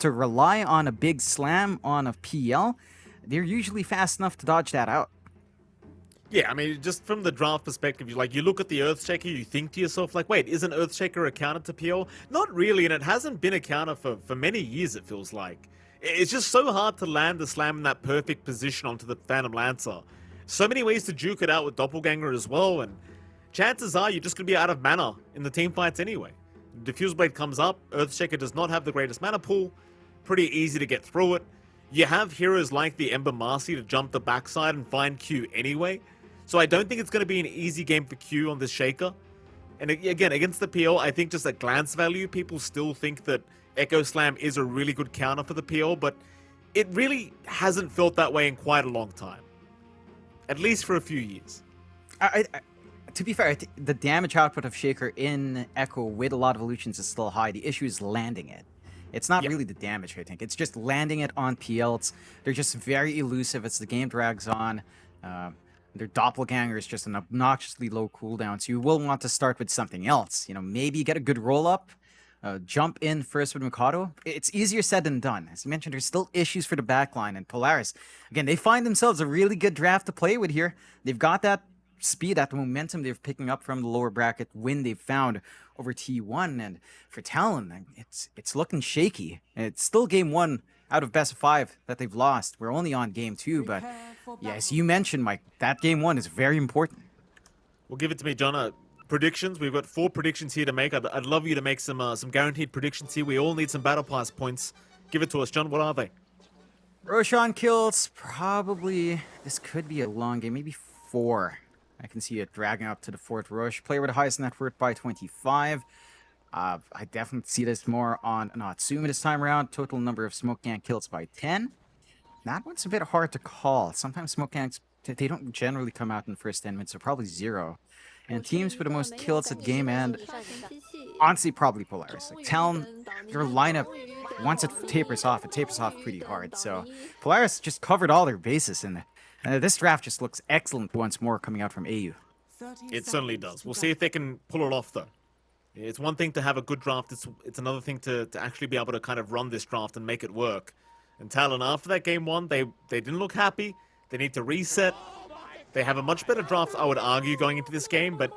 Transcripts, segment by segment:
to rely on a big slam on a PL, they're usually fast enough to dodge that out. Yeah, I mean, just from the draft perspective, you like you look at the Earthshaker, you think to yourself, like, wait, isn't Earthshaker a counter to PL? Not really, and it hasn't been a counter for, for many years, it feels like. It's just so hard to land the slam in that perfect position onto the Phantom Lancer. So many ways to juke it out with Doppelganger as well, and chances are you're just going to be out of mana in the team fights anyway. Diffusal Blade comes up, Earthshaker does not have the greatest mana pool, pretty easy to get through it. You have heroes like the Ember Marci to jump the backside and find Q anyway, so I don't think it's going to be an easy game for Q on this Shaker. And again, against the PL, I think just at glance value, people still think that Echo Slam is a really good counter for the PL, but it really hasn't felt that way in quite a long time. At least for a few years. I, I, to be fair, the damage output of Shaker in Echo with a lot of illusions is still high. The issue is landing it. It's not yep. really the damage, I think. It's just landing it on PL. It's, they're just very elusive as the game drags on. Uh, their doppelganger is just an obnoxiously low cooldown, so you will want to start with something else. You know, maybe get a good roll up, uh, jump in first with Mikoto. It's easier said than done. As you mentioned, there's still issues for the backline, and Polaris, again, they find themselves a really good draft to play with here. They've got that speed, that momentum they're picking up from the lower bracket win they've found over T1, and for Talon, it's it's looking shaky. It's still game one out of best of five that they've lost. We're only on game two, but yes, you mentioned, Mike, that game one is very important. Well, give it to me, John. Uh, predictions. We've got four predictions here to make. I'd, I'd love you to make some uh, some guaranteed predictions here. We all need some battle pass points. Give it to us, John. What are they? Roshan kills probably. This could be a long game, maybe four. I can see it dragging up to the fourth rush. Player with the highest net worth by 25. Uh, I definitely see this more on Natsumi this time around. Total number of smoke gang kills by 10. That one's a bit hard to call. Sometimes smoke gangs, they don't generally come out in the first 10 minutes, so probably zero. And teams with the most kills at game end, honestly, probably Polaris. Like, Talon, your lineup, once it tapers off, it tapers off pretty hard. So Polaris just covered all their bases, and uh, this draft just looks excellent once more coming out from AU. It certainly does. We'll see if they can pull it off, though. It's one thing to have a good draft. It's it's another thing to, to actually be able to kind of run this draft and make it work. And Talon, after that game one, they, they didn't look happy. They need to reset. They have a much better draft, I would argue, going into this game, but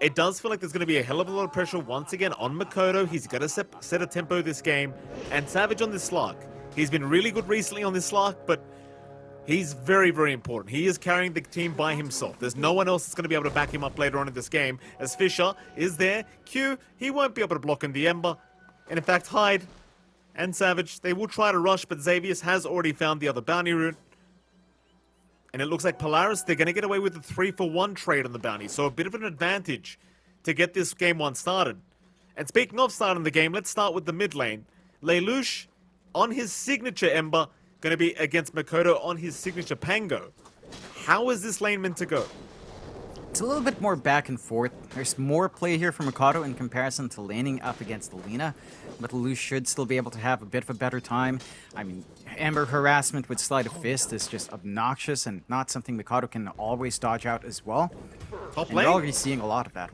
it does feel like there's going to be a hell of a lot of pressure once again on Mikoto. He's got to set, set a tempo this game. And Savage on this Slark. He's been really good recently on this Slark, but He's very, very important. He is carrying the team by himself. There's no one else that's going to be able to back him up later on in this game. As Fissure is there, Q, he won't be able to block in the Ember. And in fact, Hyde and Savage, they will try to rush, but Xavius has already found the other bounty route. And it looks like Polaris, they're going to get away with a 3 for 1 trade on the bounty. So a bit of an advantage to get this game one started. And speaking of starting the game, let's start with the mid lane. Lelouch, on his signature Ember, going to be against Mikoto on his signature Pango. How is this lane meant to go? It's a little bit more back and forth. There's more play here for Mikoto in comparison to laning up against a Lina, but Lelouch should still be able to have a bit of a better time. I mean, Ember harassment with Sleight of Fist is just obnoxious and not something Mikoto can always dodge out as well. Top and lane. we're already seeing a lot of that.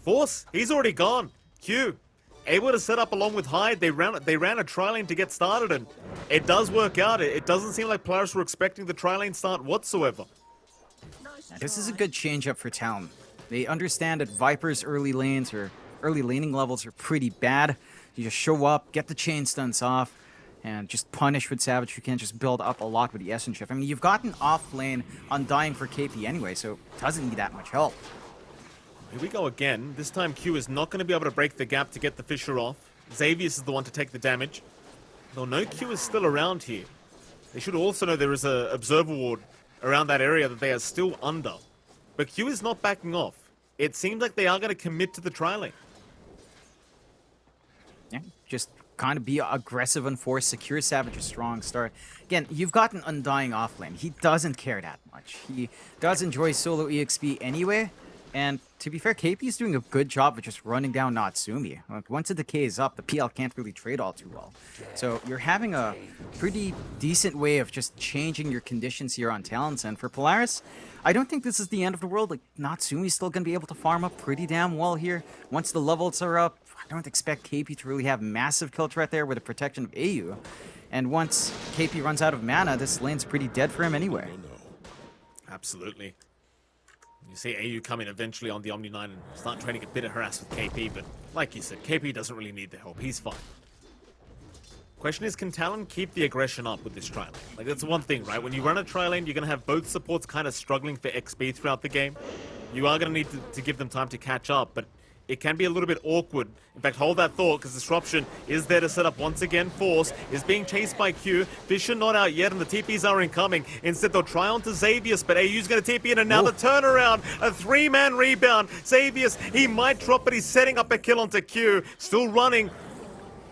Force, he's already gone. Q, able to set up along with Hyde. They ran they ran a tri lane to get started, and it does work out. It, it doesn't seem like players were expecting the tri lane start whatsoever. This is a good change up for Talon. They understand that Viper's early lanes or early laning levels are pretty bad. You just show up, get the chain stuns off, and just punish with Savage. You can't just build up a lot with the Essence Shift. I mean, you've gotten off lane on dying for KP anyway, so it doesn't need that much help. Here we go again. This time Q is not going to be able to break the gap to get the Fissure off. Xavius is the one to take the damage. Though no Q is still around here. They should also know there is a Observer Ward around that area that they are still under. But Q is not backing off. It seems like they are going to commit to the tri-lane. Yeah, just kind of be aggressive and force, secure Savage a strong start. Again, you've got an Undying offlane. He doesn't care that much. He does enjoy solo EXP anyway, and to be fair, KP is doing a good job of just running down Natsumi. Like, once the decay is up, the PL can't really trade all too well. So you're having a pretty decent way of just changing your conditions here on Talons. And for Polaris, I don't think this is the end of the world. Like, Natsumi's still going to be able to farm up pretty damn well here. Once the levels are up, I don't expect KP to really have massive kill threat there with the protection of AU. And once KP runs out of mana, this lane's pretty dead for him anyway. Absolutely. You see AU coming eventually on the Omni Knight and start trying to get a bit of harass with KP, but like you said, KP doesn't really need the help. He's fine. Question is, can Talon keep the aggression up with this tri lane? Like, that's one thing, right? When you run a tri lane, you're going to have both supports kind of struggling for XP throughout the game. You are going to need to give them time to catch up, but it can be a little bit awkward. In fact, hold that thought, because Disruption is there to set up once again. Force is being chased by Q. Fissure not out yet, and the TPs are incoming. Instead, they'll try on to Xavius, but AU's going to TP in, and now Ooh. the turnaround. A three-man rebound. Xavius, he might drop, but he's setting up a kill onto Q. Still running.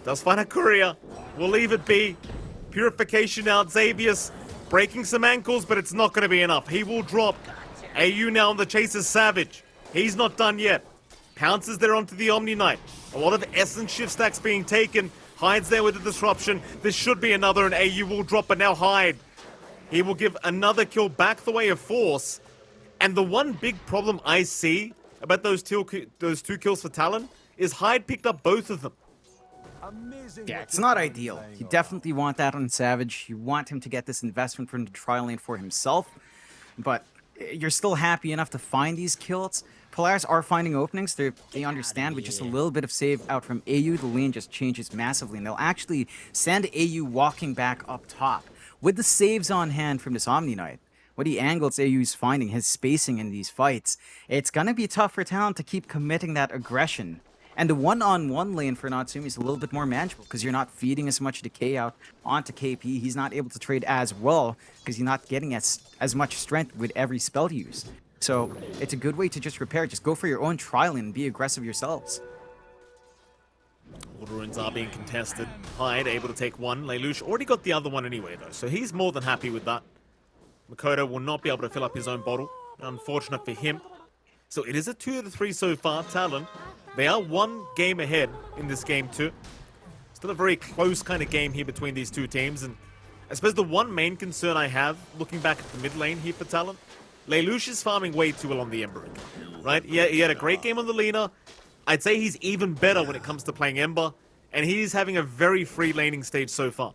Does find a courier. We'll leave it be. Purification out. Xavius breaking some ankles, but it's not going to be enough. He will drop. AU now on the chase is Savage. He's not done yet. Pounces there onto the Omni Knight. A lot of Essence shift stacks being taken. Hyde's there with the disruption. This should be another, and AU will drop, but now Hyde. He will give another kill back the way of Force. And the one big problem I see about those two, those two kills for Talon is Hyde picked up both of them. Yeah, it's not ideal. You definitely want that on Savage. You want him to get this investment from the tri lane for himself. But you're still happy enough to find these kills. Polaris are finding openings. They're, they understand with just a little bit of save out from AU, the lane just changes massively. And they'll actually send AU walking back up top. With the saves on hand from this Omni Knight, what he angles AU's finding, his spacing in these fights, it's going to be tough for Talon to keep committing that aggression. And the one-on-one -on -one lane for Natsumi is a little bit more manageable because you're not feeding as much decay out onto KP. He's not able to trade as well because you're not getting as, as much strength with every spell use. So it's a good way to just repair. Just go for your own trial and be aggressive yourselves. Water runes are being contested. Hyde able to take one. Lelouch already got the other one anyway, though, so he's more than happy with that. Mikoto will not be able to fill up his own bottle. Unfortunate for him. So it is a 2 to 3 so far. Talon, they are one game ahead in this game too. Still a very close kind of game here between these two teams. And I suppose the one main concern I have, looking back at the mid lane here for Talon, Lelouch is farming way too well on the Ember, right? He he had a great game on the Lina. I'd say he's even better when it comes to playing Ember, and he's having a very free laning stage so far.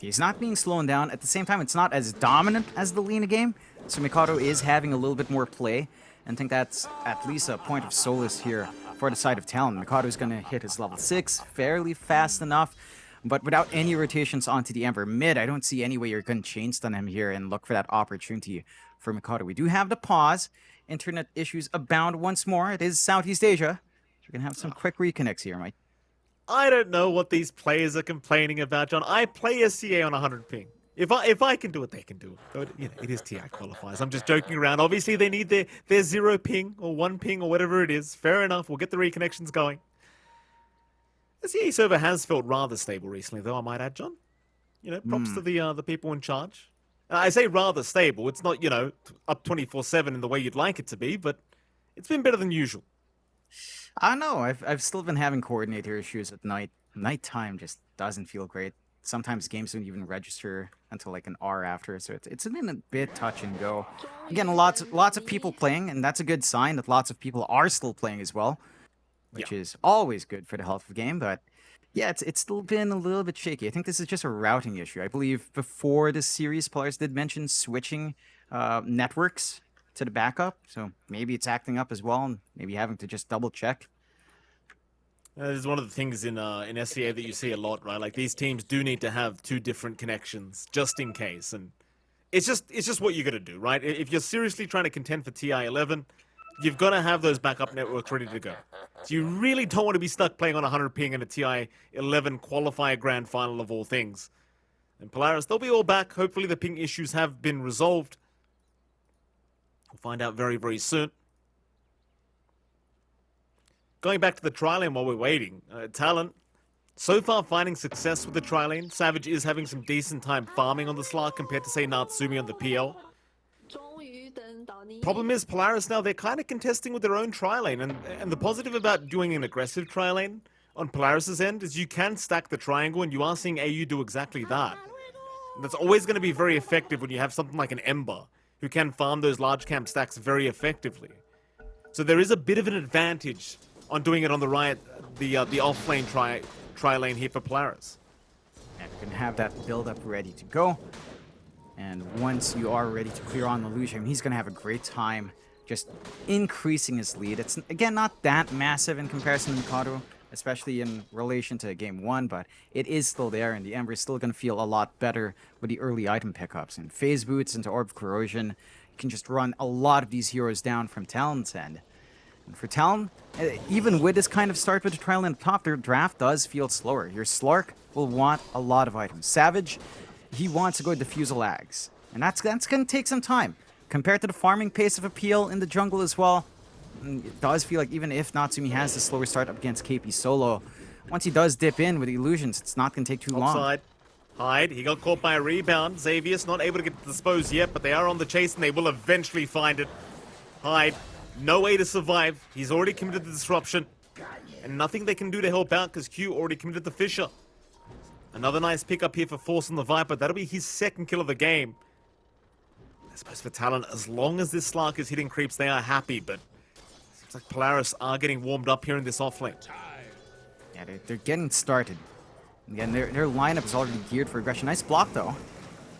He's not being slowed down. At the same time, it's not as dominant as the Lina game, so Mikoto is having a little bit more play, and I think that's at least a point of solace here for the side of Talon. Is going to hit his level 6 fairly fast enough, but without any rotations onto the Ember mid, I don't see any way you're going to chain stun him here and look for that opportunity for Mikoto. We do have to pause. Internet issues abound once more. It is Southeast Asia. We're going to have some quick reconnects here, Mike. I don't know what these players are complaining about, John. I play SEA on 100 ping. If I if I can do it, they can do it. But, you know, it is TI qualifiers. I'm just joking around. Obviously, they need their, their zero ping or one ping or whatever it is. Fair enough. We'll get the reconnections going. The CA server has felt rather stable recently, though, I might add, John. You know, props mm. to the uh, the people in charge. Uh, I say rather stable. It's not, you know, up 24-7 in the way you'd like it to be, but it's been better than usual. I know. I've, I've still been having coordinator issues at night. Nighttime just doesn't feel great. Sometimes games don't even register until like an hour after, so it's, it's been a bit touch and go. Again, lots, lots of people playing, and that's a good sign that lots of people are still playing as well, which yeah. is always good for the health of the game, but yeah, it's it's still been a little bit shaky. I think this is just a routing issue. I believe before this series, players did mention switching uh, networks to the backup, so maybe it's acting up as well, and maybe having to just double check. This is one of the things in uh, in SEA that you see a lot, right? Like these teams do need to have two different connections just in case, and it's just it's just what you're gonna do, right? If you're seriously trying to contend for TI 11, you've got to have those backup networks ready to go. So you really don't want to be stuck playing on 100 ping in a TI 11 qualifier grand final of all things. And Polaris, they'll be all back. Hopefully the ping issues have been resolved. We'll find out very, very soon. Going back to the tri lane while we're waiting, uh, so far finding success with the tri lane. Savage is having some decent time farming on the Slark compared to, say, Natsumi on the PL. Problem is, Polaris now, they're kind of contesting with their own tri-lane, and, and the positive about doing an aggressive tri-lane on Polaris's end is you can stack the triangle, and you are seeing AU do exactly that. And that's always going to be very effective when you have something like an Ember, who can farm those large camp stacks very effectively. So there is a bit of an advantage on doing it on the right, the uh, the off lane try tri lane here for Polaris. And you're gonna have that build up ready to go. And once you are ready to clear on Lelouch, I mean, he's gonna have a great time just increasing his lead. It's again not that massive in comparison to Mikoto, especially in relation to game one, but it is still there, and the Ember is still gonna feel a lot better with the early item pickups and phase boots into Orb of Corrosion. You can just run a lot of these heroes down from Talon's end. And for Talon, eh, even with this kind of start with the trial and top, their draft does feel slower. Your Slark will want a lot of items. Savage, he wants to go Diffusal Ags. And that's, that's going to take some time. Compared to the farming pace of Appeal in the jungle as well, mm, it does feel like even if Natsumi has the slower start up against KP solo, once he does dip in with illusions, it's not going to take too long. Outside. Hyde, he got caught by a rebound. Xavius not able to get disposed yet, but they are on the chase and they will eventually find it. Hyde no way to survive. He's already committed the disruption. And nothing they can do to help out because Q already committed the Fissure. Another nice pickup here for Force on the Viper. That'll be his second kill of the game. I suppose for Talon, as long as this Slark is hitting creeps, they are happy, but seems like Polaris are getting warmed up here in this offlane. Yeah, they're, they're getting started. Again, their, their lineup is already geared for aggression. Nice block, though.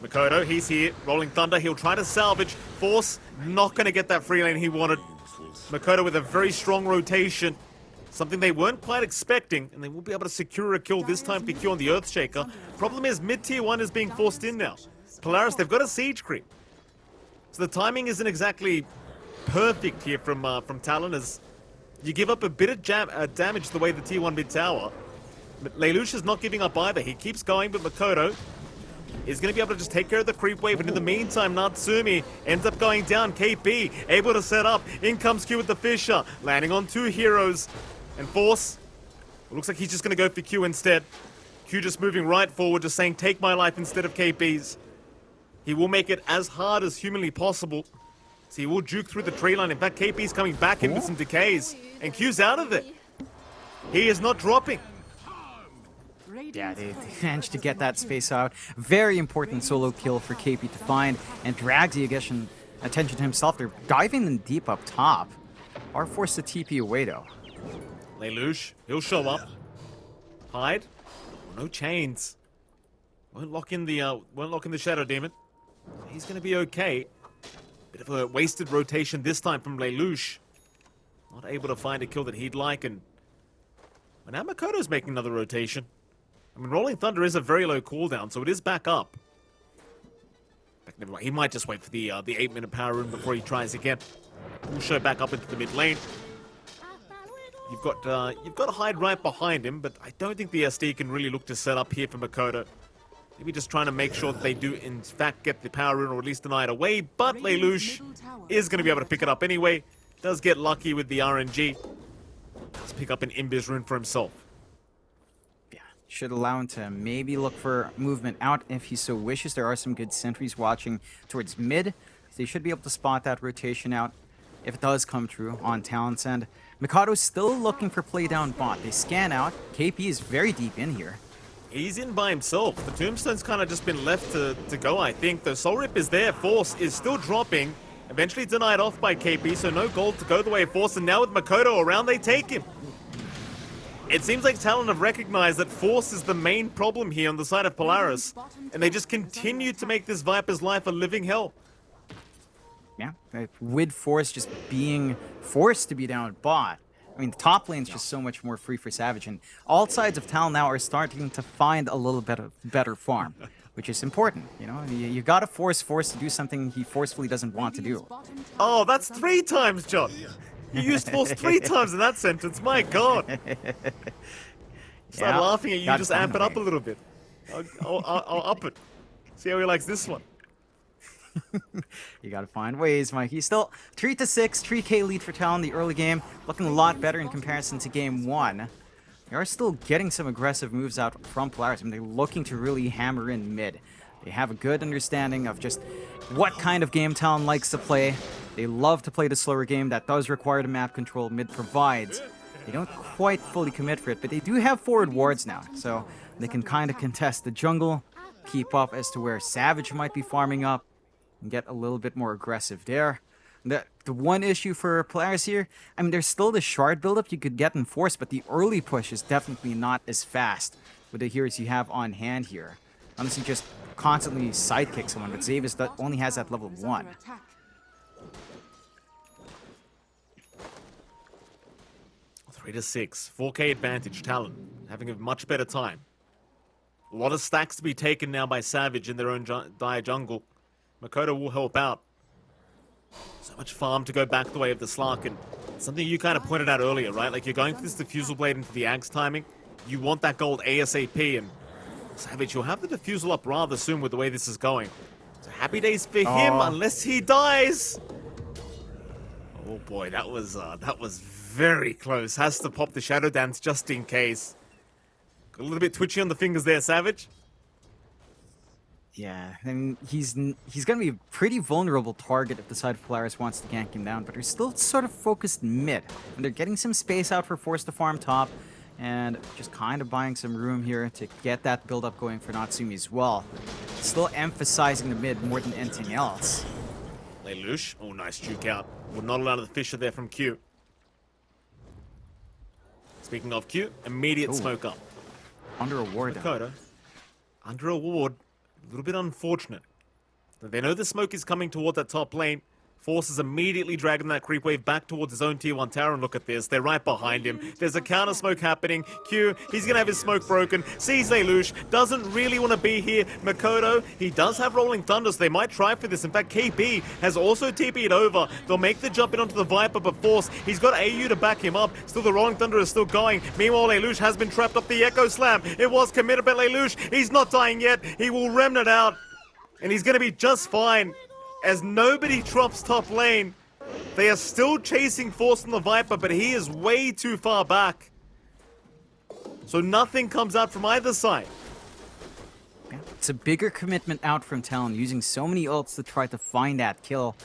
Mikoto, he's here. Rolling Thunder, he'll try to salvage. Force, not going to get that free lane he wanted. Mikoto with a very strong rotation. Something they weren't quite expecting, and they will be able to secure a kill this time for Q on the Earthshaker. Problem is, mid-tier 1 is being forced in now. Polaris, they've got a siege creep. So the timing isn't exactly perfect here from uh, from Talon as you give up a bit of jam uh, damage the way the tier 1 mid tower. But Lelouch is not giving up either. He keeps going, but Mikoto is going to be able to just take care of the creep wave. And in the meantime, Natsumi ends up going down. KP able to set up. In comes Q with the Fissure. landing on two heroes. And Force, looks like he's just going to go for Q instead. Q just moving right forward, just saying, take my life instead of KP's. He will make it as hard as humanly possible. So he will juke through the tree line. In fact, KP's coming back in with some decays. And Q's out of it. He is not dropping. Yeah, they, managed to get that space out. Very important solo kill for KP to find, and drags the attention, attention to himself. They're diving in deep up top. Are forced to TP away, though. Lelouch, he'll show up. Hyde. Oh, no chains. Won't lock in the, uh, won't lock in the Shadow Demon. He's gonna be okay. Bit of a wasted rotation this time from Lelouch. Not able to find a kill that he'd like, and... And now Mikoto's making another rotation. I mean, Rolling Thunder is a very low cooldown, so it is back up. He might just wait for the uh, the eight minute power rune before he tries again. We'll show back up into the mid lane. You've got uh, you've got Hyde right behind him, but I don't think the SD can really look to set up here for Mikoto. Maybe just trying to make sure that they do in fact get the power rune or at least deny it away. But Lelouch is going to be able to pick it up anyway. Does get lucky with the RNG. Does pick up an Invis rune for himself. Yeah, should allow him to maybe look for movement out if he so wishes. There are some good sentries watching towards mid. They should be able to spot that rotation out if it does come true on Talon's end. Mikoto's still looking for play down bot. They scan out. KP is very deep in here. He's in by himself. The Tombstone's kind of just been left to, to go, I think. The Soul Rip is there. Force is still dropping. Eventually denied off by KP, so no gold to go the way of Force. And now with Mikoto around, they take him. It seems like Talon have recognized that Force is the main problem here on the side of Polaris, and they just continue to make this Viper's life a living hell. Yeah, with Force just being forced to be down at bot, I mean, the top lane's just so much more free for Savage, and all sides of Talon now are starting to find a little bit of better farm, which is important. You know, you, you gotta force Force to do something he forcefully doesn't want to do. Oh, that's three times, John. You used force three times in that sentence. My God. Start yeah, laughing at you. Just amp it up a little bit. I'll, I'll, I'll, I'll up it. See how he likes this one. you gotta find ways, Mike. He's still 3 to 6, 3k lead for Talon the early game. Looking a lot better in comparison to game 1. They are still getting some aggressive moves out from Polaris. Mean, they're looking to really hammer in mid. They have a good understanding of just what kind of game Talon likes to play. They love to play the slower game that does require the map control mid provides. They don't quite fully commit for it, but they do have forward wards now, so they can kind of contest the jungle, keep up as to where Savage might be farming up, and get a little bit more aggressive there. The, the one issue for players here, I mean, there's still the shard buildup you could get in force, but the early push is definitely not as fast with the heroes you have on hand here. Unless you just constantly sidekick someone, but Xavius that only has that level 1. Three to six, 4k advantage, Talon, having a much better time. A lot of stacks to be taken now by Savage in their own ju dire jungle. Mikoto will help out. So much farm to go back the way of the Slark, and something you kind of pointed out earlier, right? Like, you're going for this Diffusal Blade into the Ags timing. You want that gold ASAP, and Savage, you'll have the Diffusal up rather soon with the way this is going. So happy days for him, unless he dies! Oh boy, that was, uh, that was very close. Has to pop the Shadow Dance just in case. Got a little bit twitchy on the fingers there, Savage. Yeah, and he's he's going to be a pretty vulnerable target if the side of Polaris wants to gank him down, but they're still sort of focused mid, and they're getting some space out for Force to farm top, and just kind of buying some room here to get that build-up going for Natsumi as well. Still emphasizing the mid more than anything else. Lelouch, oh nice juke out. Would not allow the Fissure there from Q. Speaking of Q, immediate Ooh. smoke up. Under a ward. Dakota, under a ward, a little bit unfortunate. They know the smoke is coming toward that top lane. Force is immediately dragging that creep wave back towards his own tier 1 tower, and look at this. They're right behind him. There's a counter smoke happening. Q, he's to have his smoke broken. Sees Lelouch, doesn't really want to be here. Mikoto, he does have Rolling Thunder, so they might try for this. In fact, KP has also TP'd over. They'll make the jump in onto the Viper, but Force, he's got AU to back him up. Still, the Rolling Thunder is still going. Meanwhile, Lelouch has been trapped up the Echo Slam. It was committed, but Lelouch, he's not dying yet. He will remnant out, and he's to be just fine as nobody drops top lane. They are still chasing Force on the Viper, but he is way too far back. So nothing comes out from either side. It's a bigger commitment out from Talon, using so many ults to try to find that kill.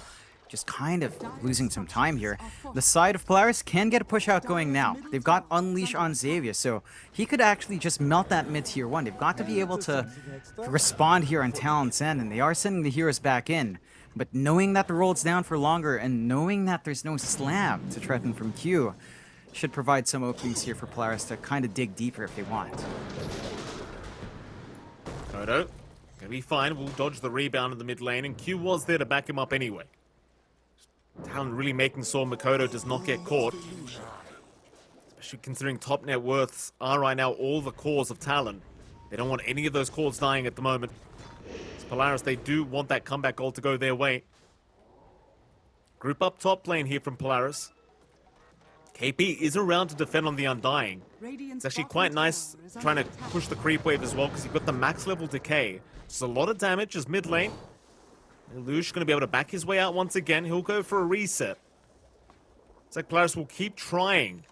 Just kind of losing some time here. The side of Polaris can get a push out going now. They've got Unleash on Xavius, so he could actually just melt that mid tier 1. They've got to be able to respond here on Talon's end, and they are sending the heroes back in. But knowing that the roll's down for longer, and knowing that there's no slam to threaten from Q, should provide some openings here for Polaris to kind of dig deeper if they want. Kodo, gonna be fine. We'll dodge the rebound in the mid lane, and Q was there to back him up anyway. Talon really making sure Mikoto does not get caught. Especially considering top net worths are right now all the cores of Talon. They don't want any of those cores dying at the moment. Polaris, they do want that comeback goal to go their way. Group up top lane here from Polaris. KP is around to defend on the Undying. It's actually quite nice trying to push the creep wave as well because you've got the max level decay. It's a lot of damage as mid lane. Lelouch going to be able to back his way out once again. He'll go for a reset. It's like Polaris will keep trying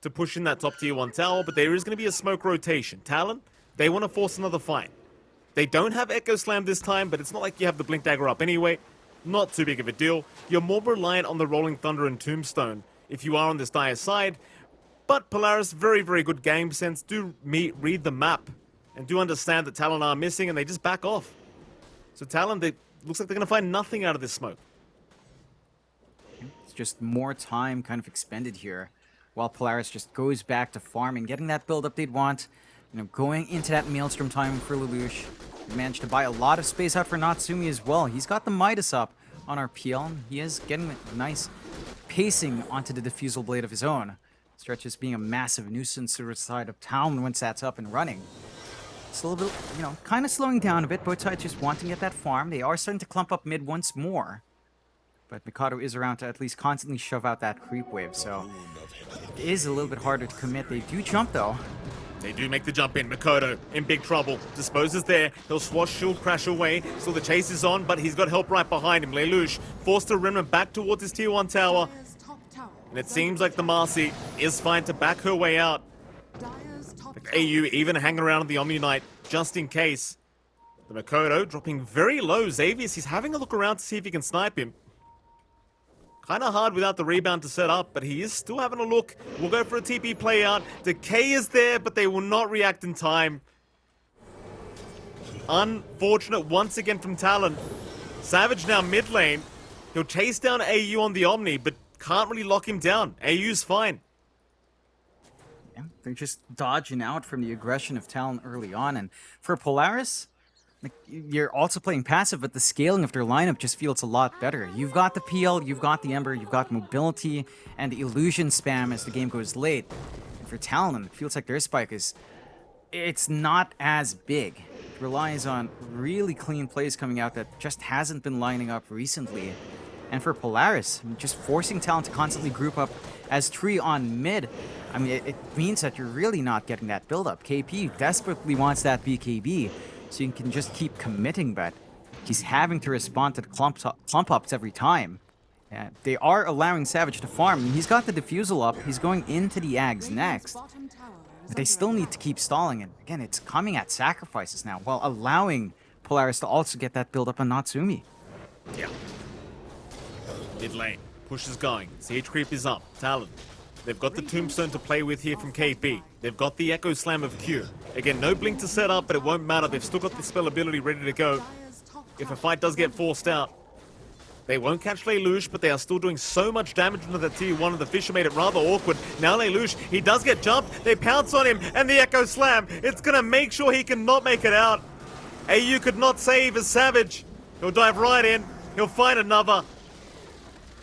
to push in that top tier 1 tower, but there is going to be a smoke rotation. Talon, they want to force another fight. They don't have Echo Slam this time, but it's not like you have the Blink Dagger up anyway. Not too big of a deal. You're more reliant on the Rolling Thunder and Tombstone if you are on this dire side. But Polaris, very, very good game sense. Do meet, read the map and do understand that Talon are missing and they just back off. So Talon, they looks like they're going to find nothing out of this smoke. It's just more time kind of expended here while Polaris just goes back to farming, getting that build up they'd want. You know, going into that Maelstrom time for Lelouch. Managed to buy a lot of space out for Natsumi as well. He's got the Midas up on our PL. He is getting nice pacing onto the Diffusal Blade of his own. Stretches being a massive nuisance to the side of town once that's up and running. It's a little bit, you know, kind of slowing down a bit. Both sides just wanting to get that farm. They are starting to clump up mid once more. But Mikoto is around to at least constantly shove out that creep wave, so it is a little bit harder to commit. They do jump though. They do make the jump in. Mikoto in big trouble. Disposes there. He'll swash shield crash away. So the chase is on, but he's got help right behind him. Lelouch forced to remnant back towards his tier 1 tower. And it seems like the Marci is fine to back her way out. AU even hanging around the Omni Knight just in case. The Mikoto dropping very low. Xavius, he's having a look around to see if he can snipe him. Kind of hard without the rebound to set up, but he is still having a look. We'll go for a TP play out. Decay is there, but they will not react in time. Unfortunate once again from Talon. Savage now mid lane. He'll chase down AU on the Omni, but can't really lock him down. AU's fine. Yeah, they're just dodging out from the aggression of Talon early on. And for Polaris, like, you're also playing passive, but the scaling of their lineup just feels a lot better. You've got the PL, you've got the Ember, you've got mobility, and the illusion spam as the game goes late. And for Talon, it feels like their spike is... It's not as big. It relies on really clean plays coming out that just hasn't been lining up recently. And for Polaris, just forcing Talon to constantly group up as Tree on mid, I mean, it, it means that you're really not getting that build-up. KP desperately wants that BKB, so you can just keep committing, but he's having to respond to the clump, clump ups every time. Yeah, they are allowing Savage to farm. and He's got the Diffusal up. He's going into the Ags next. But they still need to keep stalling. And again, it's coming at sacrifices now while allowing Polaris to also get that build up on Natsumi. Yeah. Mid lane. Push is going. Siege creep is up. Talon. They've got the Tombstone to play with here from KP. They've got the Echo Slam of Q. Again, no Blink to set up, but it won't matter. They've still got the spell ability ready to go. If a fight does get forced out, they won't catch Lelouch, but they are still doing so much damage into the tier 1, and the Fissure made it rather awkward. Now Lelouch, he does get jumped, they pounce on him, and the Echo Slam, it's gonna make sure he cannot make it out. AU could not save as Savage. He'll dive right in, he'll find another.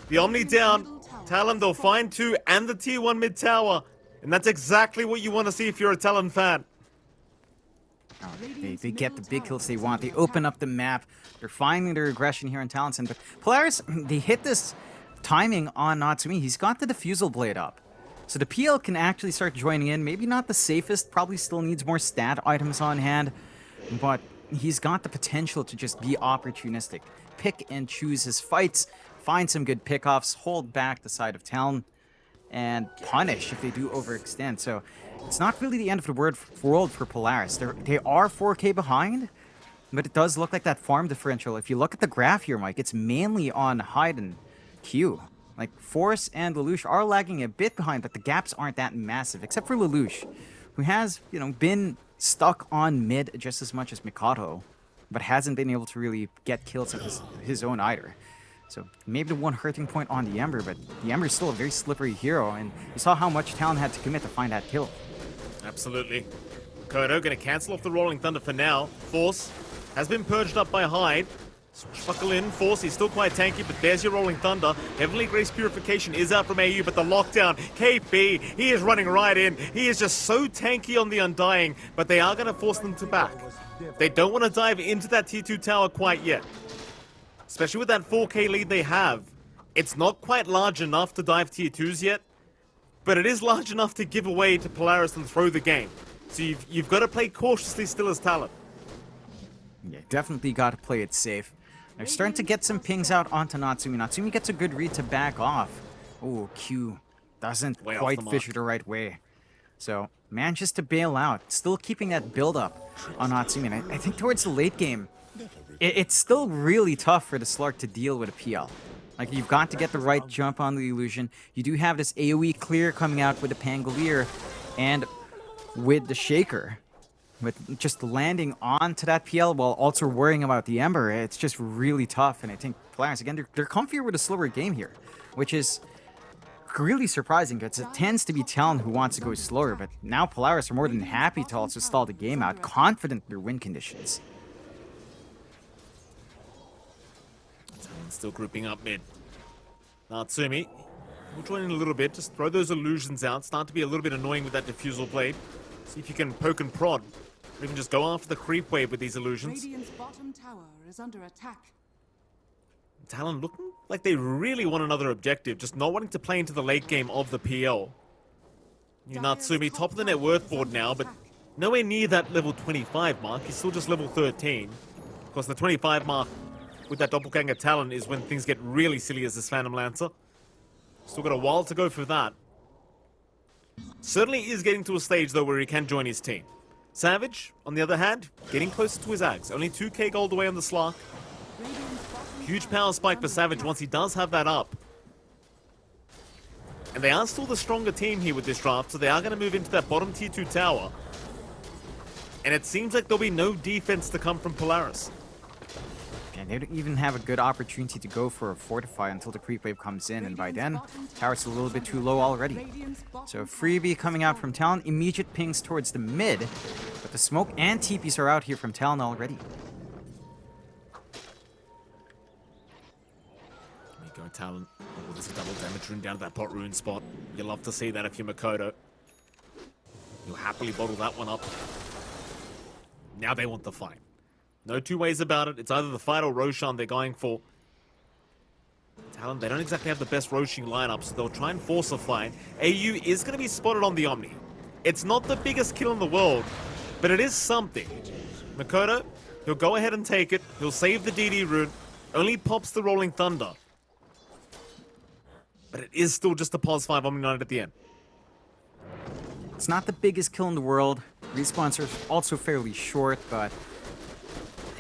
The Omni down, Talon, they'll find two, and the T1 mid tower. And that's exactly what you want to see if you're a Talon fan. They, they get the big kills they want. They open up the map. They're finding their aggression here in Talonson. But Polaris, they hit this timing on Natsumi. He's got the Diffusal blade up. So the PL can actually start joining in. Maybe not the safest. Probably still needs more stat items on hand. But he's got the potential to just be opportunistic. Pick and choose his fights. Find some good pickoffs. Hold back the side of town, And punish if they do overextend. So it's not really the end of the world for Polaris. They're, they are 4k behind, but it does look like that farm differential. If you look at the graph here, Mike, it's mainly on Hyde and Q. Like, Force and Lelouch are lagging a bit behind, but the gaps aren't that massive, except for Lelouch, who has, you know, been stuck on mid just as much as Mikoto, but hasn't been able to really get kills of his, his own either. So maybe the one hurting point on the Ember, but the Ember is still a very slippery hero, and you saw how much Talon had to commit to find that kill. Absolutely. Kodo to cancel off the Rolling Thunder for now. Force has been purged up by Hyde. Swashbuckle in, Force, he's still quite tanky, but there's your Rolling Thunder. Heavenly Grace Purification is out from AU, but the lockdown, KP, he is running right in. He is just so tanky on the Undying, but they are going to force them to back. They don't want to dive into that T2 tower quite yet. Especially with that 4k lead they have. It's not quite large enough to dive tier 2s yet, but it is large enough to give away to Polaris and throw the game. So you've, you've got to play cautiously still as Talon. Yeah, definitely got to play it safe. They're starting to get some pings out onto Natsumi. Natsumi gets a good read to back off. Oh, Q doesn't Way quite fissure the right way. So, manages to bail out. Still keeping that build up on Natsumi. And I, I think towards the late game, it, it's still really tough for the Slark to deal with a PL. Like, you've got to get the right jump on the illusion. You do have this AoE clear coming out with the Pangolier and with the Shaker. With just landing onto that PL while also worrying about the Ember, it's just really tough. And I think Polaris, again, they're, they're comfier with a slower game here, which is really surprising because it tends to be Talon who wants to go slower, but now Polaris are more than happy to also stall the game out, confident in their win conditions. Still grouping up mid. Natsumi we'll join in a little bit. Just throw those illusions out. Start to be a little bit annoying with that diffusal blade. See if you can poke and prod. Or even just go after the creep wave with these illusions. Radiant's bottom tower is under attack. Talon looking like they really want another objective, just not wanting to play into the late game of the PL. You Natsumi, top of the net worth board now, but nowhere near that level 25 mark. He's still just level 13. Of course, the 25 mark with that Doppelganger Talon is when things get really silly as this Phantom Lancer. Still got a while to go for that. Certainly is getting to a stage, though, where he can join his team. Savage, on the other hand, getting closer to his Ags. Only 2k gold away on the Slark. Huge power spike for Savage once he does have that up. And they are still the stronger team here with this draft, so they are going to move into that bottom tier 2 tower. And it seems like there'll be no defense to come from Polaris. And they don't even have a good opportunity to go for a fortify until the creep wave comes in, and by then, tower's a little bit too low already. So freebie coming out from Talon, immediate pings towards the mid, but the smoke and TPs are out here from Talon already. There you go, Talon. Oh, there's a double damage rune down to that bot rune spot. You love to see that if you're Mikoto. You'll happily bottle that one up. Now they want the fight. No two ways about it. It's either the fight or Roshan they're going for. Talon, they don't exactly have the best Roshan lineup, so they'll try and force a fight. AU is going to be spotted on the Omni. It's not the biggest kill in the world, but it is something. Mikoto, he'll go ahead and take it. He'll save the DD rune. Only pops the Rolling Thunder. But it is still just a pause 5 Omni Knight at the end. It's not the biggest kill in the world. Respawns are also fairly short, but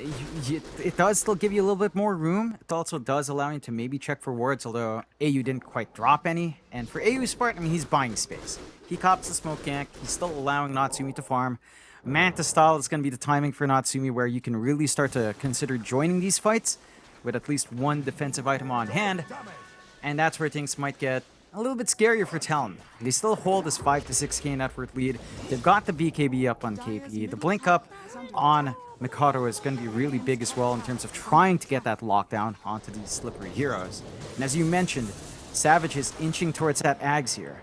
it does still give you a little bit more room. It also does allow you to maybe check for wards, although AU didn't quite drop any. And for AU's part, I mean, he's buying space. He cops the smoke gank. He's still allowing Natsumi to farm. Manta style is going to be the timing for Natsumi where you can really start to consider joining these fights with at least one defensive item on hand. And that's where things might get a little bit scarier for Talon. They still hold this 5 to 6k net worth lead. They've got the BKB up on KPE. The blink up on Mikoto is going to be really big as well in terms of trying to get that lockdown onto these slippery heroes. And as you mentioned, Savage is inching towards that Ags here.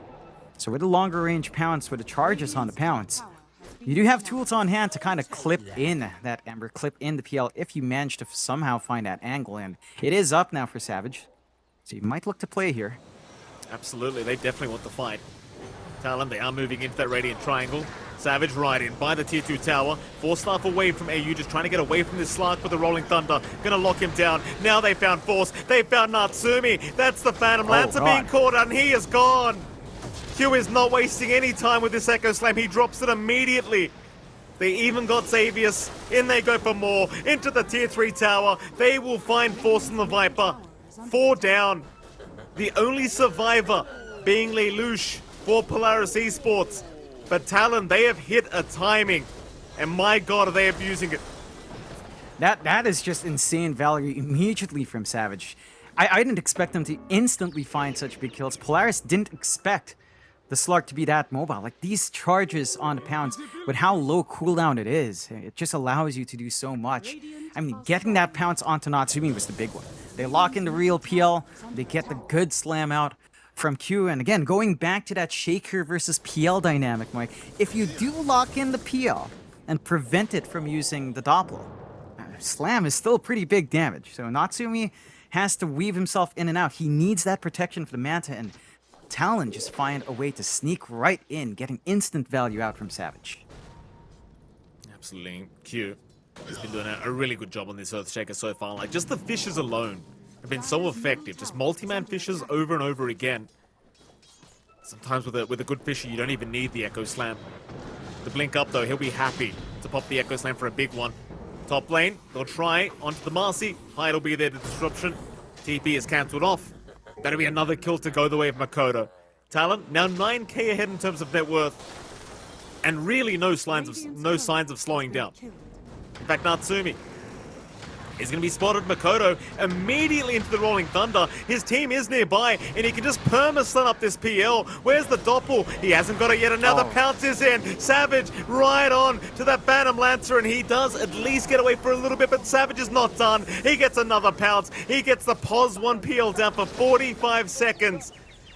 So with a longer range pounce, with the charges on the pounce, you do have tools on hand to kind of clip in that Ember, clip in the PL if you manage to somehow find that angle. And it is up now for Savage. So you might look to play here. Absolutely, they definitely want the fight. Talon, they are moving into that Radiant Triangle. Savage right in by the tier 2 tower. Four staff away from AU, just trying to get away from this Slark with the Rolling Thunder. Gonna lock him down. Now they found Force. They found Natsumi. That's the Phantom. Oh, Lancer God. being caught and he is gone. Q is not wasting any time with this Echo Slam. He drops it immediately. They even got Xavius. In they go for more. Into the tier 3 tower. They will find Force in the Viper. Four down. The only survivor being Lelouch for Polaris Esports. But Talon, they have hit a timing. And my god, are they abusing it. That That is just insane value immediately from Savage. I, I didn't expect them to instantly find such big kills. Polaris didn't expect the Slark to be that mobile. Like these charges on the pounce, with how low cooldown it is, it just allows you to do so much. I mean, getting that pounce onto Natsumi was the big one. They lock in the real PL, they get the good slam out from Q, and again, going back to that Shaker versus PL dynamic, Mike, if you do lock in the PL and prevent it from using the Doppler, Slam is still pretty big damage. So Natsumi has to weave himself in and out. He needs that protection for the Manta, and Talon just find a way to sneak right in, getting instant value out from Savage. Absolutely. Q He's been doing a, a really good job on this Earthshaker so far. Like, just the fishes alone have been so effective. Just multi-man fishes over and over again. Sometimes with a, with a good fissure, you don't even need the Echo Slam. The blink up, though, he'll be happy to pop the Echo Slam for a big one. Top lane, they'll try onto the Marci. Hyde will be there to disruption. TP is cancelled off. That'll be another kill to go the way of Mikoto. Talon, now 9k ahead in terms of net worth. And really no signs of, no signs of slowing down. In fact, Natsumi is going to be spotted. Mikoto immediately into the Rolling Thunder. His team is nearby, and he can just perma-stun up this PL. Where's the Doppel? He hasn't got it yet. Another Oh. pounce is in. Savage right on to that Phantom Lancer, and he does at least get away for a little bit, but Savage is not done. He gets another pounce. He gets the pos 1 PL down for 45 seconds.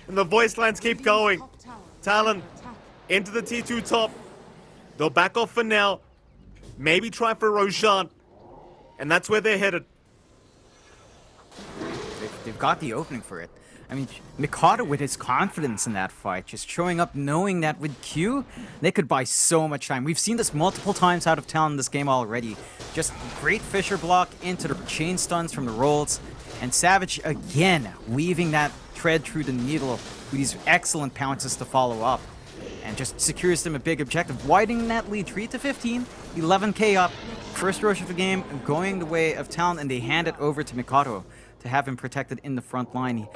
And the voice lines keep going. Talon into the T2 top. They'll back off for now. Maybe try for Roshan. And that's where they're headed. They've, they've got the opening for it. I mean, Mikoto with his confidence in that fight, just showing up knowing that with Q, they could buy so much time. We've seen this multiple times out of town in this game already. Just great Fissure block into the chain stuns from the rolls, and Savage again weaving that thread through the needle with these excellent pounces to follow up. And just secures them a big objective, widening that lead 3 to 15, 11k up, first rush of the game going the way of town, and they hand it over to Mikoto to have him protected in the front line.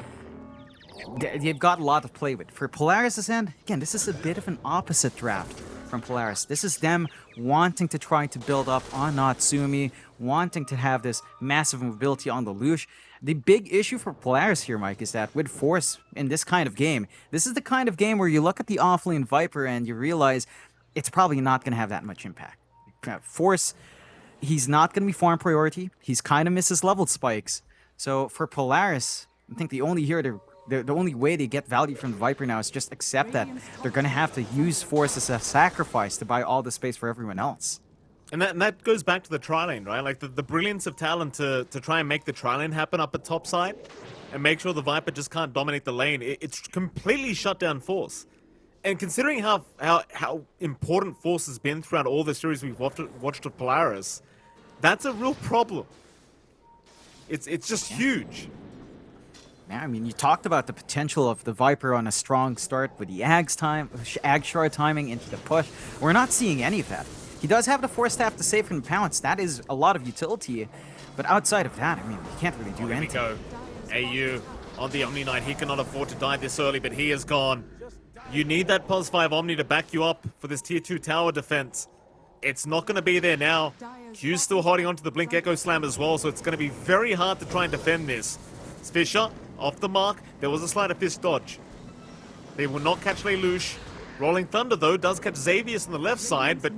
They- They've got a lot to play with. For Polaris' end, again, this is a bit of an opposite draft from Polaris. This is them wanting to try to build up on Natsumi, wanting to have this massive mobility on the Lush. The big issue for Polaris here, Mike, is that with Force in this kind of game, this is the kind of game where you look at the offlane Viper and you realize it's probably not going to have that much impact. Uh, Force, he's not going to be farm priority. He's kind of misses leveled spikes. So for Polaris, I think the only here to the, the only way they get value from the Viper now is just accept that they're going to have to use Force as a sacrifice to buy all the space for everyone else. And that, and that goes back to the tri lane, right? Like the, the brilliance of Talon to, to try and make the tri lane happen up at top side and make sure the Viper just can't dominate the lane. It, it's completely shut down Force. And considering how, how how important Force has been throughout all the series we've watched, watched of Polaris, that's a real problem. It's it's just huge. Yeah, I mean, you talked about the potential of the Viper on a strong start with the Ag's time, Ag shard timing into the push. We're not seeing any of that. He does have the Force Staff to save from pounce. That is a lot of utility. But outside of that, I mean, he can't really do Here anything. we go. AU on the Omni Knight. He cannot afford to die this early, but he is gone. You need that Pos 5 Omni to back you up for this Tier 2 tower defense. It's not going to be there now. Q's still holding on to the Blink Echo Slam as well, so it's going to be very hard to try and defend this. Fissure, off the mark. There was a of fist dodge. They will not catch Lelouch. Rolling Thunder, though, does catch Xavius on the left side, but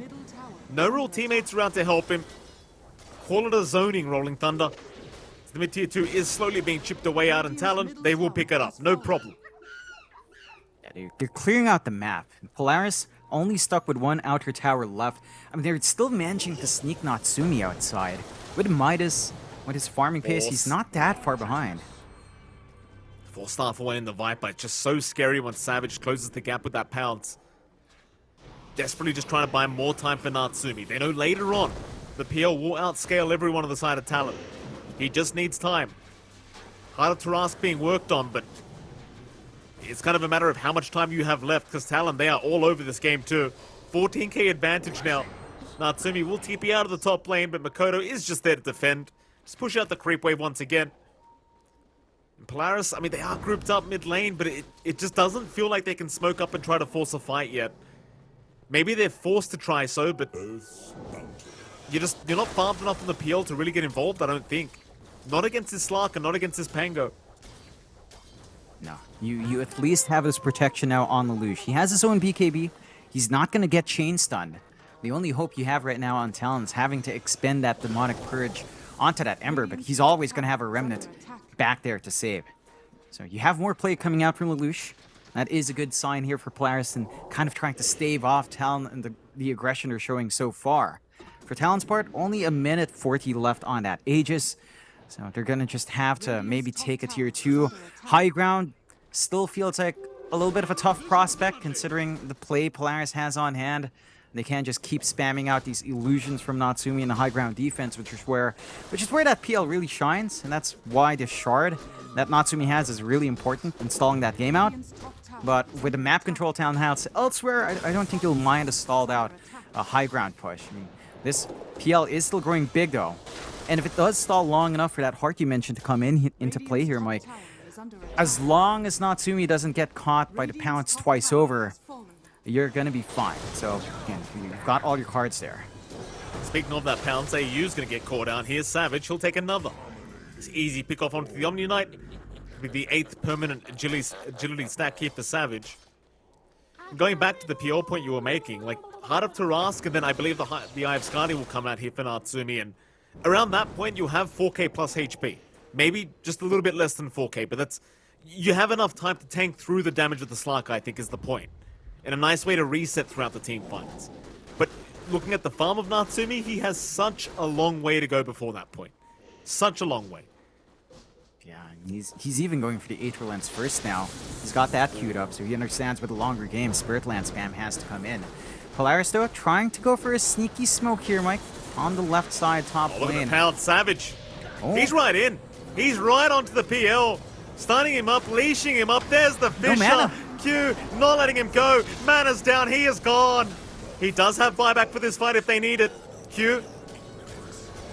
no real teammates around to help him. Call it a zoning, Rolling Thunder. The mid-tier 2 is slowly being chipped away out in Talon. They will pick it up, no problem. Yeah, they're, they're clearing out the map. Polaris only stuck with one outer tower left. I mean, they're still managing to sneak Natsumi outside. With Midas, with his farming pace, he's not that far behind. Four star for one in the Viper. It's just so scary when Savage closes the gap with that pounce. Desperately just trying to buy more time for Natsumi. They know later on the PL will outscale everyone on the side of Talon. He just needs time. Heart of Tarrasque being worked on, but it's kind of a matter of how much time you have left because Talon, they are all over this game too. 14k advantage now. Natsumi will TP out of the top lane, but Mikoto is just there to defend. Just push out the creep wave once again. And Polaris, I mean, they are grouped up mid lane, but it, it just doesn't feel like they can smoke up and try to force a fight yet. Maybe they're forced to try so, but you're just you're not farmed enough on the PL to really get involved. I don't think. Not against this Slark and not against this Pango. No, you you at least have his protection now on Lelouch. He has his own BKB. He's not going to get chain stunned. The only hope you have right now on Talon is having to expend that demonic purge onto that Ember, but he's always going to have a remnant back there to save. So you have more play coming out from Lelouch. That is a good sign here for Polaris and kind of trying to stave off Talon and the, the aggression they're showing so far. For Talon's part, only a minute 40 left on that Aegis. So they're going to just have to maybe take a tier 2. High ground still feels like a little bit of a tough prospect considering the play Polaris has on hand. They can't just keep spamming out these illusions from Natsumi in the high ground defense, which is where which is where that PL really shines, and that's why the shard that Natsumi has is really important in stalling that game out. But with the map control Talon has elsewhere, I, I don't think you'll mind a stalled out uh, high ground push. I mean, this PL is still growing big though. And if it does stall long enough for that heart you mentioned to come in into play here, Mike, as long as Natsumi doesn't get caught by the pounce twice over, you're gonna be fine. So again, you've got all your cards there. Speaking of that pounce, AU's going to get caught out. here. Savage. He'll take another. It's easy pick off onto the Omni Knight. With the eighth permanent agility, agility stack here for Savage. Going back to the PO point you were making, like Heart of Tarrasque, and then I believe the the Eye of Skadi will come out here for Natsumi, and around that point you'll have 4k plus HP. Maybe just a little bit less than 4k, but that's you have enough time to tank through the damage of the Slark, I think is the point. And a nice way to reset throughout the team fights. But looking at the farm of Natsumi, he has such a long way to go before that point. Such a long way. Yeah, he's he's even going for the Aether Lens first now. He's got that queued up, so he understands with a longer game, Spirit Lance spam has to come in. Polaris though, trying to go for a sneaky smoke here, Mike, on the left side top Oh, look at lane. the pound Savage. Oh. He's right in. He's right onto the PL. Stunning him up, leashing him up. There's the Fissure. mana. Q, not letting him go. Mana's down. He is gone. He does have buyback for this fight if they need it. Q.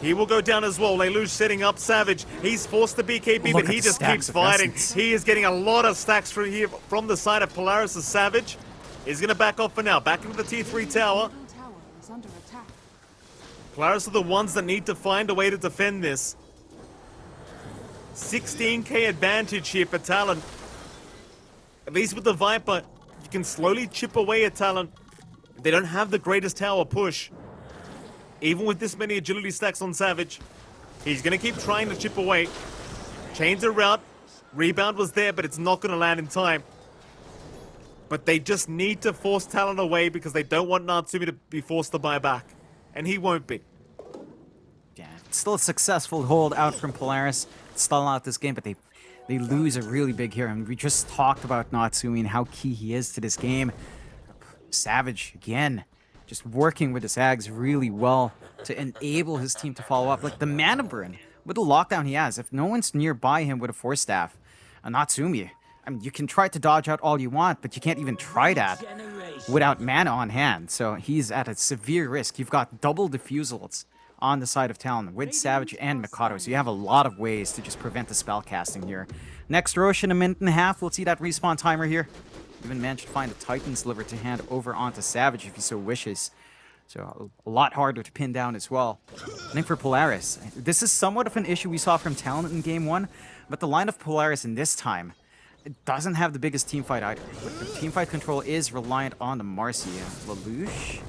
He will go down as well. Lelouch setting up Savage. He's forced to BKB, Look but he just keeps fighting. essence. He is getting a lot of stacks from here from the side of Polaris' Savage. He's going to back off for now. Back into the T3 tower. Polaris are the ones that need to find a way to defend this. 16k advantage here for Talon. At least with the Viper, you can slowly chip away at Talon. They don't have the greatest tower push. Even with this many agility stacks on Savage, he's going to keep trying to chip away. Chains a route. Rebound was there, but it's not going to land in time. But they just need to force Talon away because they don't want Natsumi to be forced to buy back. And he won't be. Yeah, still a successful hold out from Polaris. Stall out this game, but they they lose a really big hero. And we just talked about Natsumi and how key he is to this game. Savage, again, just working with his Sags really well to enable his team to follow up. Like the mana burn with the lockdown he has, if no one's nearby him with a Force Staff, a Natsumi, I mean, you can try to dodge out all you want, but you can't even try that without mana on hand. So he's at a severe risk. You've got double Diffusals on the side of Talon with Savage and Mikoto, so you have a lot of ways to just prevent the spell casting here. Next Rosh in a minute and a half, we'll see that respawn timer here. Even managed to find a Titan Sliver to hand over onto Savage if he so wishes. So a lot harder to pin down as well. I think for Polaris, this is somewhat of an issue we saw from Talon in game one, but the line of Polaris in this time it doesn't have the biggest team fight either. But the team fight control is reliant on the Marci. Lelouch?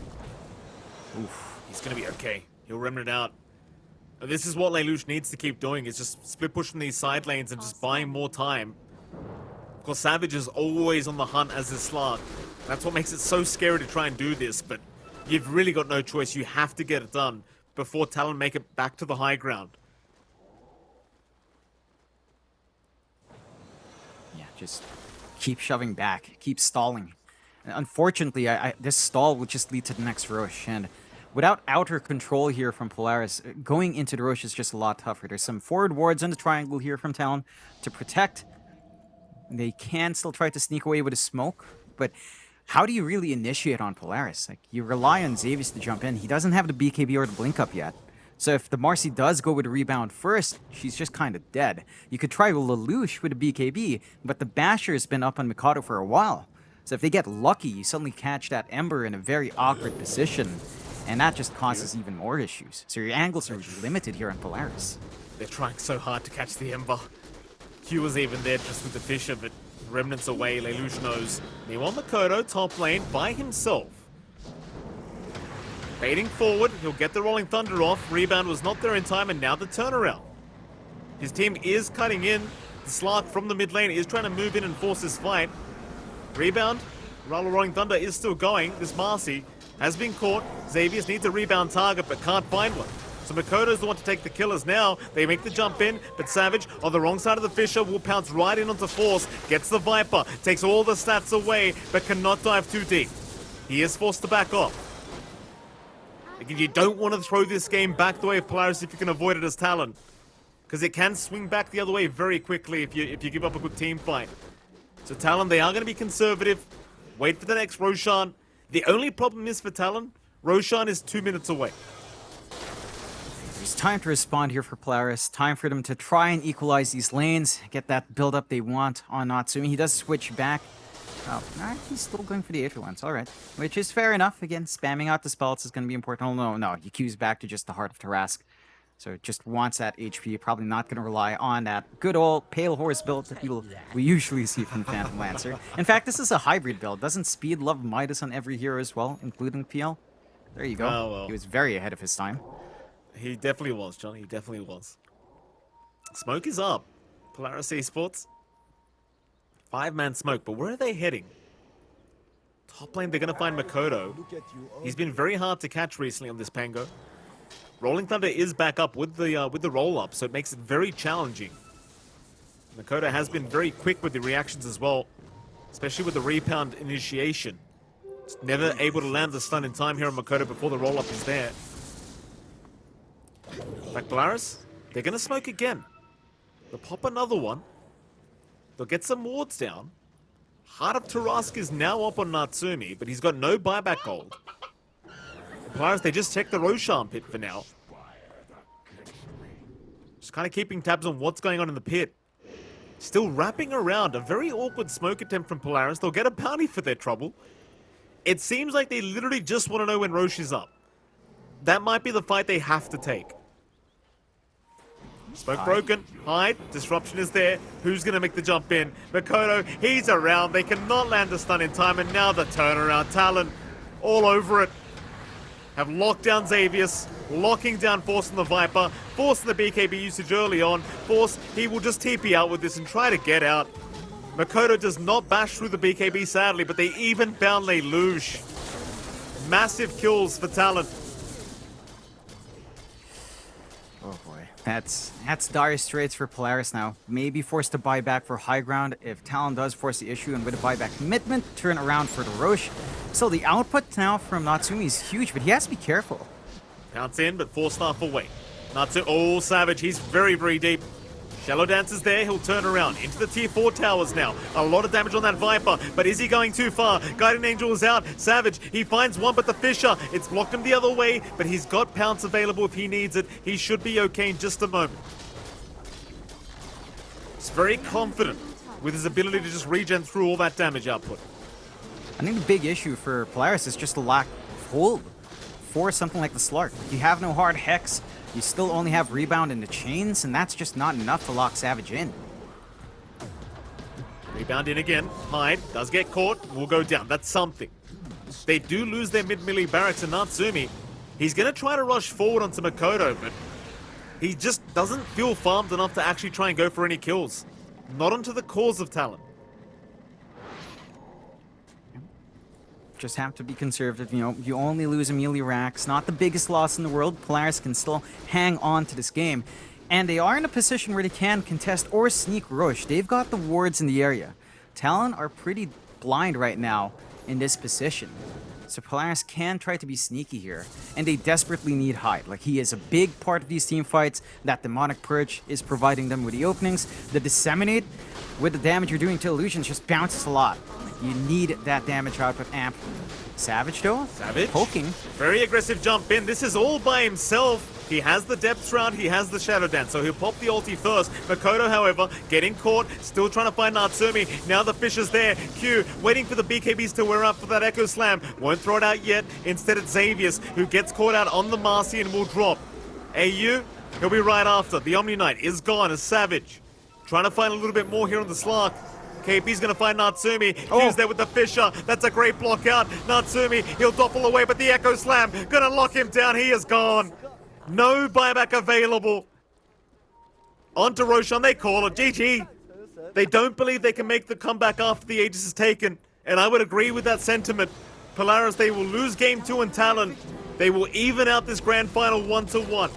Oof. He's gonna be okay. He'll remnant out. This is what Lelouch needs to keep doing, is just split pushing these side lanes and just buying more time. Of course, Savage is always on the hunt as a Slark. That's what makes it so scary to try and do this, but you've really got no choice. You have to get it done before Talon make it back to the high ground. Yeah, just keep shoving back, keep stalling. unfortunately, I, I, this stall will just lead to the next rush, and without outer control here from Polaris, going into the rush is just a lot tougher. There's some forward wards in the triangle here from Talon to protect they can still try to sneak away with a smoke, but how do you really initiate on Polaris? Like, you rely on Xavius to jump in. He doesn't have the BKB or the blink up yet. So if the Marci does go with a rebound first, she's just kind of dead. You could try Lelouch with a BKB, but the Basher has been up on Mikoto for a while. So if they get lucky, you suddenly catch that Ember in a very awkward position, and that just causes even more issues. So your angles are limited here on Polaris. They're trying so hard to catch the Ember. Q was even there just with the Fissure, but Remnants away, Lelouch knows. Meanwhile, Mikoto, top lane, by himself. Fading forward, he'll get the Rolling Thunder off. Rebound was not there in time, and now the turnaround. His team is cutting in. The Slark from the mid lane is trying to move in and force this fight. Rebound, Rattle Rolling Thunder is still going. This Marci has been caught. Xavius needs a rebound target, but can't find one. So Mikoto's the one to take the killers now. They make the jump in, but Savage on the wrong side of the Fissure will pounce right in onto Force, gets the Viper, takes all the stats away, but cannot dive too deep. He is forced to back off. Again, you don't want to throw this game back the way of Polaris if you can avoid it as Talon. Because it can swing back the other way very quickly if you if you give up a good team fight. So Talon, they are going to be conservative. Wait for the next Roshan. The only problem is for Talon, Roshan is two minutes away. It's time to respond here for Polaris. Time for them to try and equalize these lanes, get that build up they want on Natsumi. He does switch back. Oh, alright, he's still going for the Aether alright. Which is fair enough. Again, spamming out the spells is going to be important. Oh, no, no, he queues back to just the Heart of Tarrasque. So just wants that HP, probably not going to rely on that good old Pale Horse build that people we usually see from Phantom Lancer. In fact, this is a hybrid build. Doesn't Speed love Midas on every hero as well, including PL? There you go. Oh, well. He was very ahead of his time. He definitely was, John. He definitely was. Smoke is up. Polaris Esports. Five-man smoke, but where are they heading? Top lane, they're going to find Mikoto. He's been very hard to catch recently on this Pango. Rolling Thunder is back up with the uh, with the roll-up, so it makes it very challenging. Mikoto has been very quick with the reactions as well, especially with the rebound initiation. Never able to land the stun in time here on Mikoto before the roll-up is there. Like Polaris, they're going to smoke again. They'll pop another one. They'll get some wards down. Heart of Tarrasque is now up on Natsumi, but he's got no buyback gold. Polaris, they just check the Roshan pit for now. Just kind of keeping tabs on what's going on in the pit. Still wrapping around. A very awkward smoke attempt from Polaris. They'll get a bounty for their trouble. It seems like they literally just want to know when Rosh is up. That might be the fight they have to take. Smoke broken. Hide. Disruption is there. Who's going to make the jump in? Mikoto, he's around. They cannot land the stun in time. And now the turnaround. Talon all over it. Have locked down Xavius. Locking down Force and the Viper. Forcing the BKB usage early on. Force, he will just TP out with this and try to get out. Mikoto does not bash through the BKB, sadly, but they even found Lelouch. Massive kills for Talon. Oh boy. That's that's dire straits for Polaris now. Maybe forced to buy back for high ground if Talon does force the issue and with a buyback commitment, turn around for the Rosh. So the output now from Natsumi is huge, but he has to be careful. Pounce in, but Force Staff away. Natsu, oh, Savage, he's very, very deep. Shadow Dance is there, he'll turn around into the tier 4 towers now. A lot of damage on that Viper, but is he going too far? Guardian Angel is out. Savage, he finds one, but the Fissure, it's blocked him the other way, but he's got Pounce available if he needs it. He should be okay in just a moment. He's very confident with his ability to just regen through all that damage output. I think the big issue for Polaris is just the lack of hold for something like the Slark. You have no hard Hex, you still only have Rebound in the chains, and that's just not enough to lock Savage in. Rebound in again. Hyde does get caught. Will go down. That's something. They do lose their mid-melee barracks and Natsumi. He's going to try to rush forward onto Mikoto, but he just doesn't feel farmed enough to actually try and go for any kills. Not onto the cause of Talon. Just have to be conservative, you know, you only lose Amelia Rax, not the biggest loss in the world. Polaris can still hang on to this game. And they are in a position where they can contest or sneak Rosh. They've got the wards in the area. Talon are pretty blind right now in this position. So Polaris can try to be sneaky here. And they desperately need Hyde. Like, he is a big part of these team fights. That Demonic Purge is providing them with the openings. The Disseminate, with the damage you're doing to Illusions, just bounces a lot. You need that damage output amp. Savage, though? Savage. Poking. Very aggressive jump in. This is all by himself. He has the depth round, he has the shadow dance, so he'll pop the ulti first. Mikoto, however, getting caught, still trying to find Natsumi. Now the fish is there. Q waiting for the BKBs to wear up for that Echo Slam. Won't throw it out yet. Instead, it's Xavius who gets caught out on the Marci and will drop. AU, he'll be right after. The Omni Knight is gone as Savage. Trying to find a little bit more here on the Slark. KP's gonna find Natsumi. Oh. Q's there with the Fissure. That's a great block out. Natsumi, he'll doppel away, but the Echo Slam gonna lock him down. He is gone. No buyback available. On to Roshan, they call it. GG. They don't believe they can make the comeback after the Aegis is taken. And I would agree with that sentiment. Polaris, they will lose game two in Talon. They will even out this grand final one to one.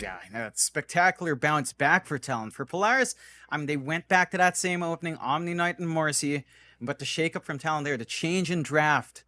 Yeah. It's spectacular bounce back for Talon. For Polaris, I mean, they went back to that same opening, Omni Knight and Marci, but the shakeup from Talon there, the change in draft